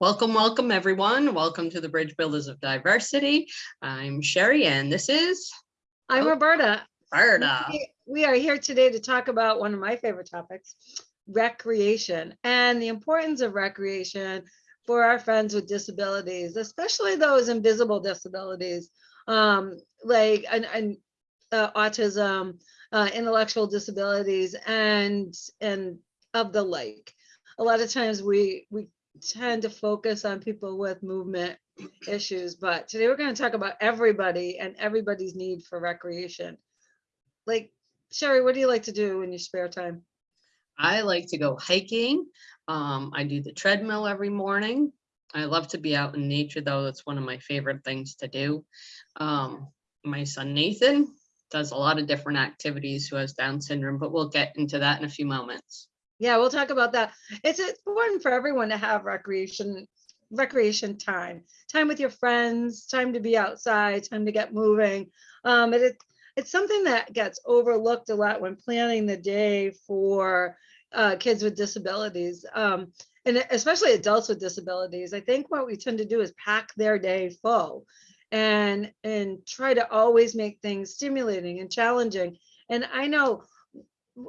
Welcome, welcome, everyone. Welcome to the Bridge Builders of Diversity. I'm Sherry, and this is I'm Oh. Roberta. We- We are here today to talk about one of my favorite topics, recreation and the importance of recreation for our friends with disabilities, especially those invisible disabilities, um, like and, and uh, autism, uh, intellectual disabilities, and and of the like. A lot of times we we tend to focus on people with movement issues, but today we're going to talk about everybody and everybody's need for recreation. Like, Sherry, what do you like to do in your spare time? I like to go hiking. Um, I do the treadmill every morning. I love to be out in nature, though. That's one of my favorite things to do. Um, my son Nathan does a lot of different activities who has Down syndrome, but we'll get into that in a few moments. Yeah, we'll talk about that. It's important for everyone to have recreation, recreation time, time with your friends, time to be outside, time to get moving. Um, it, it's something that gets overlooked a lot when planning the day for uh, kids with disabilities. Um, and especially adults with disabilities. I think what we tend to do is pack their day full and and try to always make things stimulating and challenging. And I know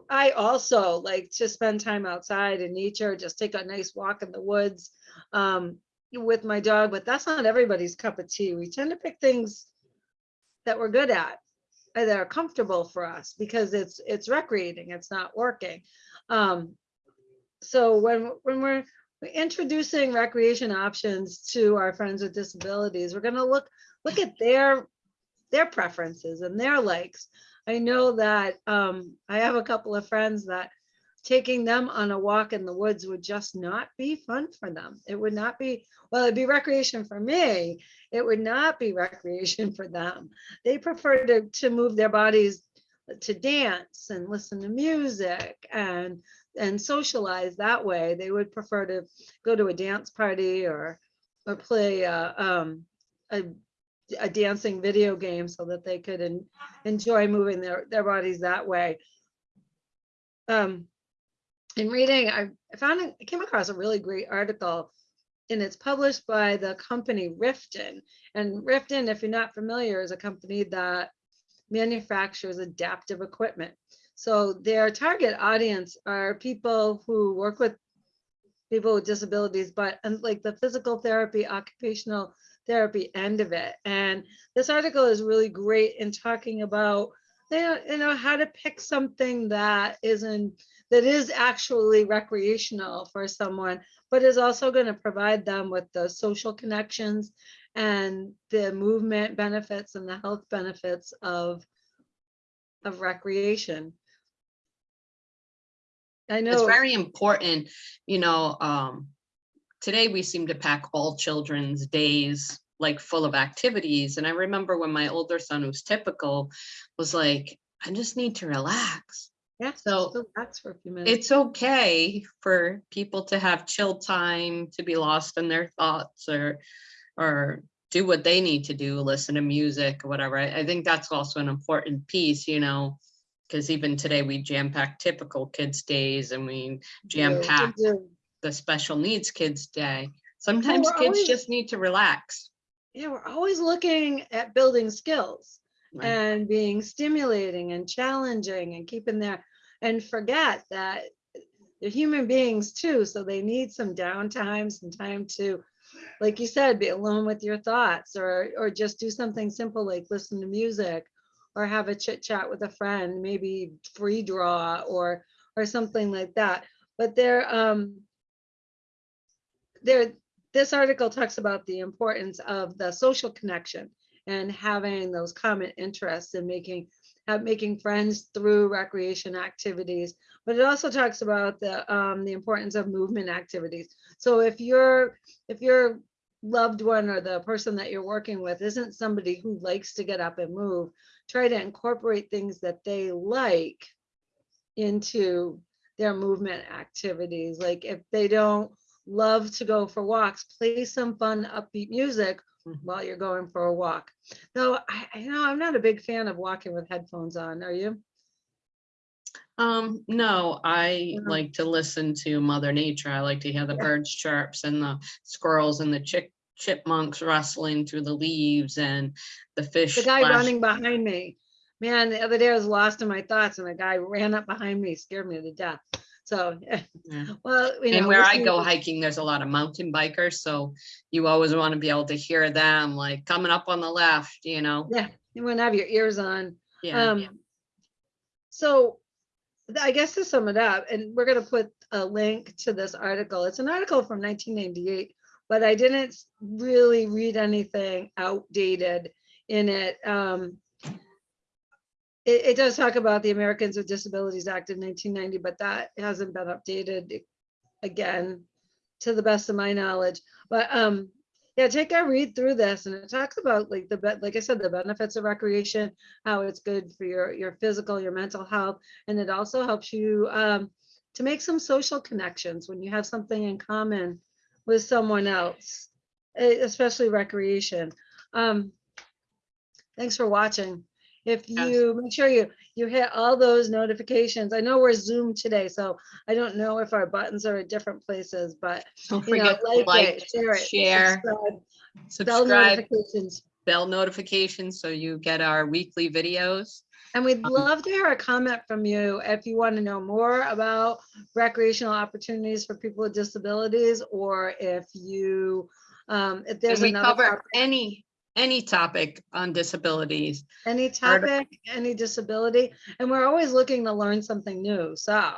I also like to spend time outside in nature, just take a nice walk in the woods um, with my dog, but that's not everybody's cup of tea. We tend to pick things that we're good at, and that are comfortable for us because it's it's recreating, it's not working. Um, so when when we're introducing recreation options to our friends with disabilities, we're going to look look at their their preferences and their likes. I know that um, I have a couple of friends that taking them on a walk in the woods would just not be fun for them. It would not be, well, it'd be recreation for me. It would not be recreation for them. They prefer to, to move their bodies to dance and listen to music and and socialize that way. They would prefer to go to a dance party or or play uh, um, a a dancing video game so that they could en- enjoy moving their, their bodies that way. Um, in reading, I found, I came across a really great article and it's published by the company Rifton. And Rifton, if you're not familiar, is a company that manufactures adaptive equipment. So their target audience are people who work with people with disabilities, but and like the physical therapy, occupational therapy end of it. And this article is really great in talking about you know, you know how to pick something that isn't that is actually recreational for someone, but is also going to provide them with the social connections and the movement benefits and the health benefits of of recreation. I know It's very important, you know, um, today we seem to pack all children's days like full of activities. And I remember when my older son, who's typical, was like, I just need to relax. Yeah, So so that's for a few minutes. it's okay for people to have chill time, to be lost in their thoughts or, or do what they need to do, listen to music or whatever. I, I think that's also an important piece, you know, because even today we jam pack typical kids days and we jam pack do. The special needs kids day. Sometimes we're kids always- just need to relax. Yeah, we're always looking at building skills right? and being stimulating and challenging and keeping their, and forget that they're human beings too, so they need some downtime, some time to, like you said, be alone with your thoughts or, or just do something simple like listen to music or have a chit chat with a friend, maybe free draw or, or something like that. But they're, um, there, this article talks about the importance of the social connection and having those common interests and making making friends through recreation activities. But it also talks about the um, the importance of movement activities. So if you're if your loved one or the person that you're working with isn't somebody who likes to get up and move, try to incorporate things that they like into their movement activities. Like if they don't love to go for walks, play some fun upbeat music Mhm. while you're going for a walk. Though I, I know I'm not a big fan of walking with headphones on, are you? Um, no, I Mhm. like to listen to Mother Nature. I like to hear the birds chirps and the squirrels and the chick chipmunks rustling through the leaves and the fish. The guy splash- running behind me. Man, the other day I was lost in my thoughts and a guy ran up behind me, scared me to death. So, Yeah. well, you know. And where I go hiking, there's a lot of mountain bikers, so you always want to be able to hear them, like coming up on the left, you know? Yeah, you want to have your ears on. Yeah, Um, so I guess to sum it up, and we're gonna put a link to this article. It's an article from nineteen ninety-eight, but I didn't really read anything outdated in it. Um, it, it does talk about the Americans with Disabilities Act of nineteen ninety, but that hasn't been updated again, to the best of my knowledge. But um, yeah, take a read through this and it talks about like the, like I said, the benefits of recreation, how it's good for your, your physical, your mental health. And it also helps you um, to make some social connections when you have something in common with someone else, especially recreation. Um, Thanks for watching. If Yes. you, make sure you, you hit all those notifications. I know we're Zoom today, so I don't know if our buttons are at different places, but don't you know, forget like like, it, share it. share, subscribe, Bell notifications. bell notifications, so you get our weekly videos. And we'd Um, love to hear a comment from you if you want to know more about recreational opportunities for people with disabilities, or if you, um, if there's we another cover topic, any, any topic on disabilities. any topic, any disability, and we're always looking to learn something new, so.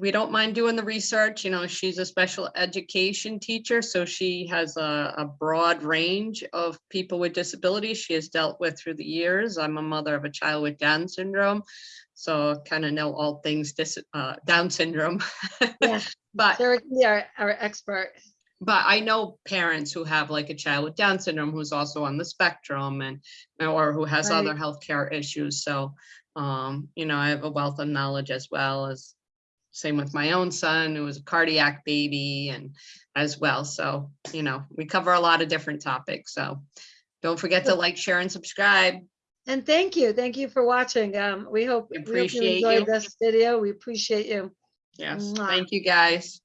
we don't mind doing the research, you know, she's a special education teacher, so she has a, a broad range of people with disabilities she has dealt with through the years. I'm a mother of a child with Down syndrome, so kind of know all things dis, uh, Down syndrome. Yeah, But, Sarah can be our, our expert. But I know parents who have like a child with Down syndrome who's also on the spectrum and, or who has Right. other healthcare issues, so, um, you know, I have a wealth of knowledge as well as same with my own son, who was a cardiac baby and as well. So, you know, we cover a lot of different topics. So don't forget to like, share and subscribe. And thank you, thank you for watching. Um, we hope, We hope you enjoyed you. this video. We appreciate you. Yes, Mwah. thank you, guys.